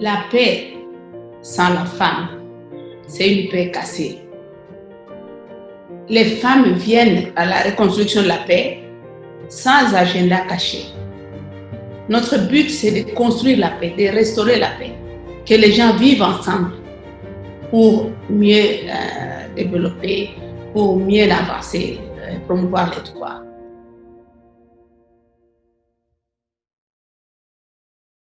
La paix sans la femme, c'est une paix cassée. Les femmes viennent à la reconstruction de la paix sans agenda caché. Notre but, c'est de construire la paix, de restaurer la paix, que les gens vivent ensemble pour mieux euh, développer, pour mieux avancer, euh, promouvoir les droits.